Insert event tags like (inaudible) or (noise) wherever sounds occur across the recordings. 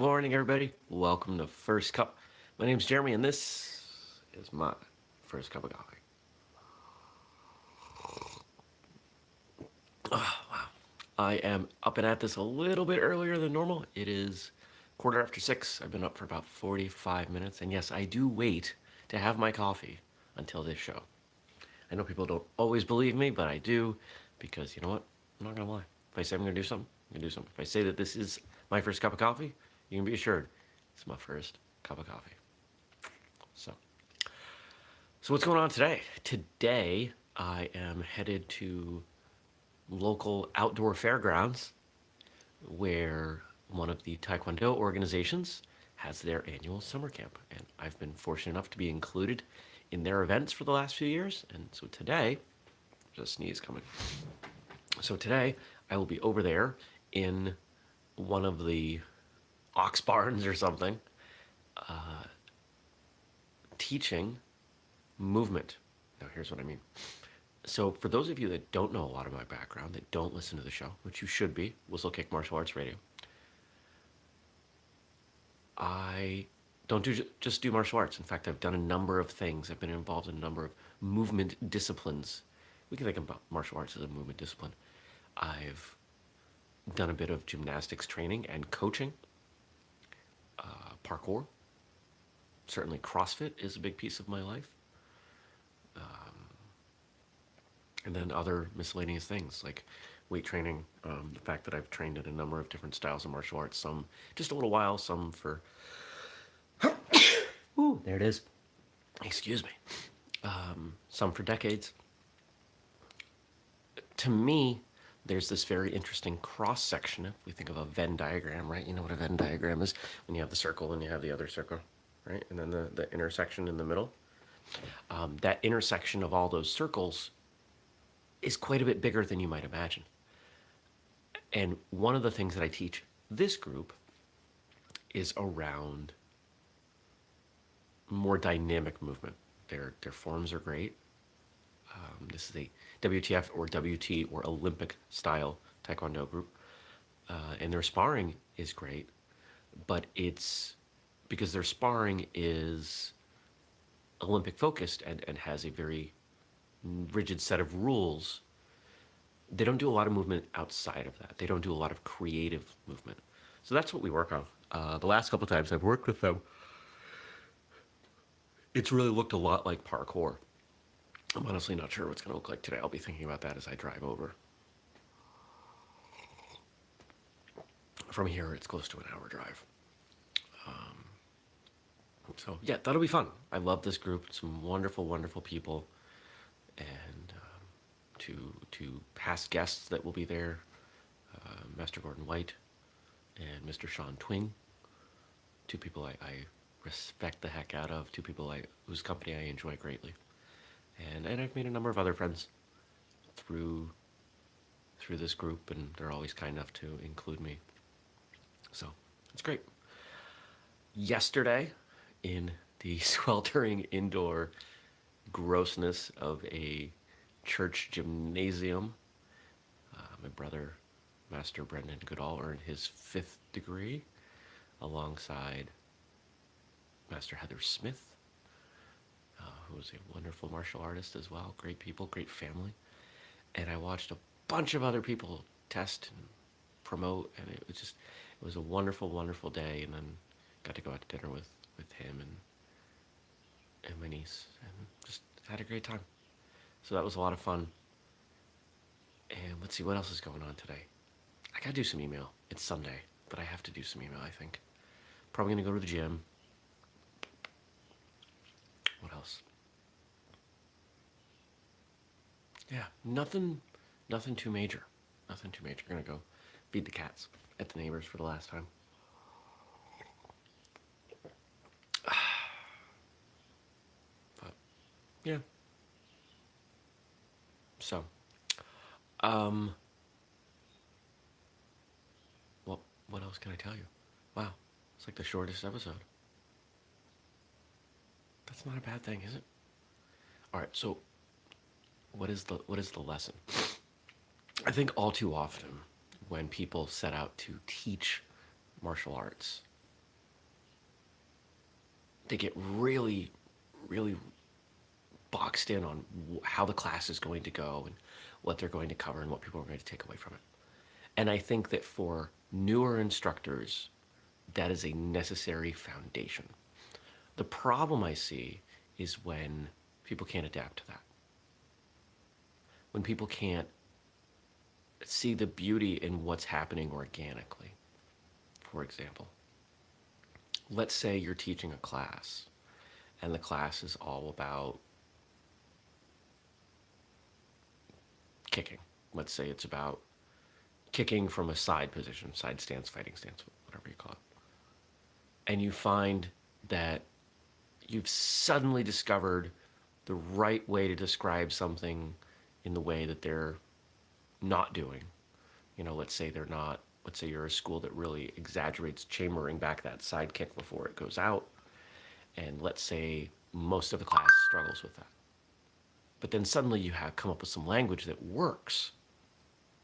morning, everybody. Welcome to First Cup. My name's Jeremy, and this is my first cup of coffee. Oh, wow. I am up and at this a little bit earlier than normal. It is quarter after six. I've been up for about 45 minutes, and yes, I do wait to have my coffee until this show. I know people don't always believe me, but I do, because you know what? I'm not gonna lie. If I say I'm gonna do something, I'm gonna do something. If I say that this is my first cup of coffee, you can be assured it's my first cup of coffee. So, so what's going on today? Today, I am headed to local outdoor fairgrounds where one of the Taekwondo organizations has their annual summer camp. And I've been fortunate enough to be included in their events for the last few years. And so today, there's a sneeze coming. So today, I will be over there in one of the ox barns or something, uh, teaching movement. Now, here's what I mean. So, for those of you that don't know a lot of my background, that don't listen to the show, which you should be, Whistlekick Martial Arts Radio, I don't do just do martial arts. In fact, I've done a number of things. I've been involved in a number of movement disciplines. We can think about martial arts as a movement discipline. I've done a bit of gymnastics training and coaching uh, parkour. Certainly CrossFit is a big piece of my life. Um, and then other miscellaneous things like weight training, um, the fact that I've trained in a number of different styles of martial arts, some just a little while, some for, (coughs) ooh, there it is, excuse me, um, some for decades. To me, there's this very interesting cross section. If we think of a Venn diagram, right? You know what a Venn diagram is when you have the circle and you have the other circle, right? And then the, the intersection in the middle. Um, that intersection of all those circles is quite a bit bigger than you might imagine. And one of the things that I teach this group is around more dynamic movement. Their, their forms are great. Um, this is a WTF or WT or Olympic style Taekwondo group. Uh, and their sparring is great, but it's because their sparring is Olympic focused and, and has a very rigid set of rules. They don't do a lot of movement outside of that. They don't do a lot of creative movement. So that's what we work on. Uh, the last couple times I've worked with them, it's really looked a lot like parkour. I'm honestly not sure what's going to look like today. I'll be thinking about that as I drive over. From here, it's close to an hour drive. Um, so, yeah, that'll be fun. I love this group. Some wonderful, wonderful people. And um, to, to past guests that will be there, uh, Master Gordon White and Mr. Sean Twing. Two people I, I respect the heck out of. Two people I, whose company I enjoy greatly and and I've made a number of other friends through through this group, and they're always kind enough to include me. So it's great. Yesterday, in the (laughs) sweltering indoor grossness of a church gymnasium, uh, my brother, Master Brendan Goodall, earned his fifth degree alongside Master Heather Smith who was a wonderful martial artist as well. Great people, great family. And I watched a bunch of other people test and promote, and it was just, it was a wonderful, wonderful day. And then got to go out to dinner with, with him and, and my niece, and just had a great time. So that was a lot of fun. And let's see, what else is going on today? I gotta do some email. It's Sunday, but I have to do some email, I think. Probably gonna go to the gym. What else? Yeah, nothing, nothing too major. Nothing too major. Gonna go feed the cats at the neighbors for the last time. (sighs) But, yeah. So, um, what, what else can I tell you? Wow, it's like the shortest episode. That's not a bad thing, is it? All right, so what is the what is the lesson? I think all too often when people set out to teach martial arts, they get really, really boxed in on how the class is going to go and what they're going to cover and what people are going to take away from it. And I think that for newer instructors, that is a necessary foundation. The problem I see is when people can't adapt to that. When people can't see the beauty in what's happening organically. For example, let's say you're teaching a class and the class is all about kicking. Let's say it's about kicking from a side position, side stance, fighting stance, whatever you call it. And you find that you've suddenly discovered the right way to describe something in the way that they're not doing. You know, let's say they're not, let's say you're a school that really exaggerates chambering back that side kick before it goes out. And let's say most of the class struggles with that. But then suddenly you have come up with some language that works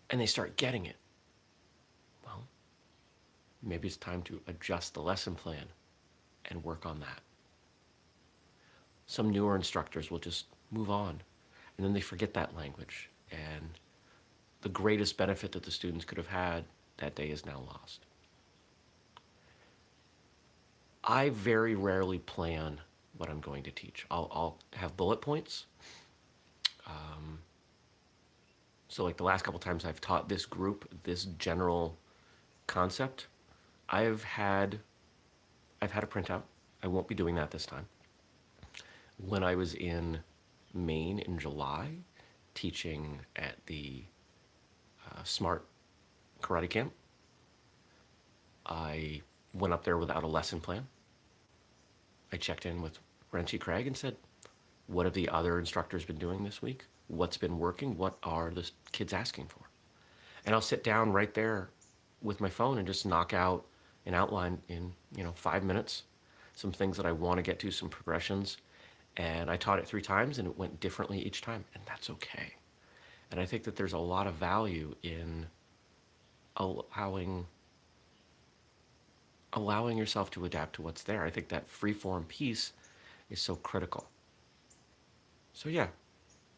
and they start getting it. Well, maybe it's time to adjust the lesson plan and work on that. Some newer instructors will just move on and then they forget that language and the greatest benefit that the students could have had that day is now lost. I very rarely plan what I'm going to teach. I'll, I'll have bullet points. Um, so like the last couple times I've taught this group, this general concept, I've had, I've had a printout. I won't be doing that this time. When I was in Maine in July, teaching at the uh, Smart Karate Camp. I went up there without a lesson plan. I checked in with Renshi Craig and said, what have the other instructors been doing this week? What's been working? What are the kids asking for? And I'll sit down right there with my phone and just knock out an outline in, you know, five minutes, some things that I want to get to, some progressions. And I taught it three times and it went differently each time, and that's okay. And I think that there's a lot of value in allowing allowing yourself to adapt to what's there. I think that free-form piece is so critical. So yeah,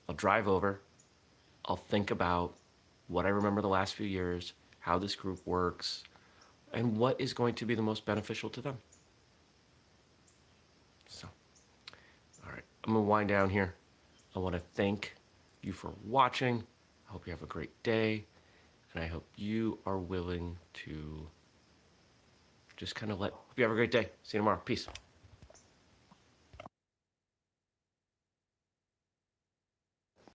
I'll drive over, I'll think about what I remember the last few years, how this group works, and what is going to be the most beneficial to them. So, I'm gonna wind down here. I wanna thank you for watching. I hope you have a great day. And I hope you are willing to just kind of let, hope you have a great day. See you tomorrow. Peace.